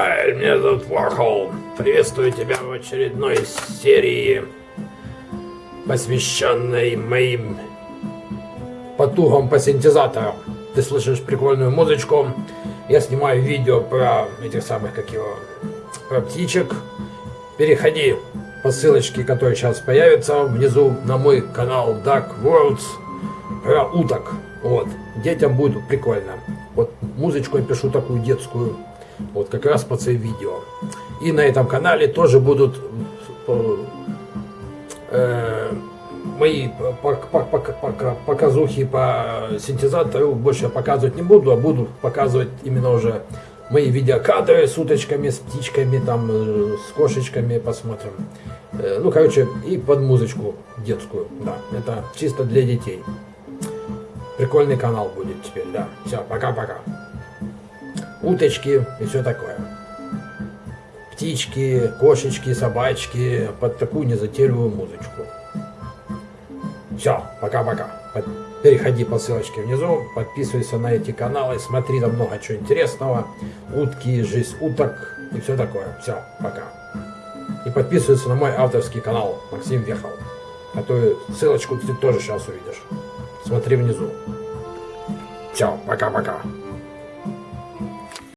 Хай, меня зовут Warhol. Приветствую тебя в очередной серии, посвященной моим потугам по синтезаторам. Ты слышишь прикольную музычку. Я снимаю видео про этих самых, как его, про птичек. Переходи по ссылочке, которая сейчас появится внизу на мой канал Dark Worlds про уток. Вот. Детям будет прикольно. Вот музычку я пишу такую детскую. Вот как раз под свои видео. И на этом канале тоже будут э мои показухи по синтезатору. Больше я показывать не буду, а буду показывать именно уже мои видеокадры с уточками, с птичками, там, э, с кошечками посмотрим. Э, ну, короче, и под музычку детскую, да. Это чисто для детей. Прикольный канал будет теперь, да. Все, пока-пока. Уточки и все такое. Птички, кошечки, собачки под такую незатейливую музычку. Все, пока-пока. Переходи по ссылочке внизу, подписывайся на эти каналы, смотри там много чего интересного. Утки, жизнь уток и все такое. Все, пока. И подписывайся на мой авторский канал Максим Вехал. А то ссылочку ты тоже сейчас увидишь. Смотри внизу. Все, пока-пока.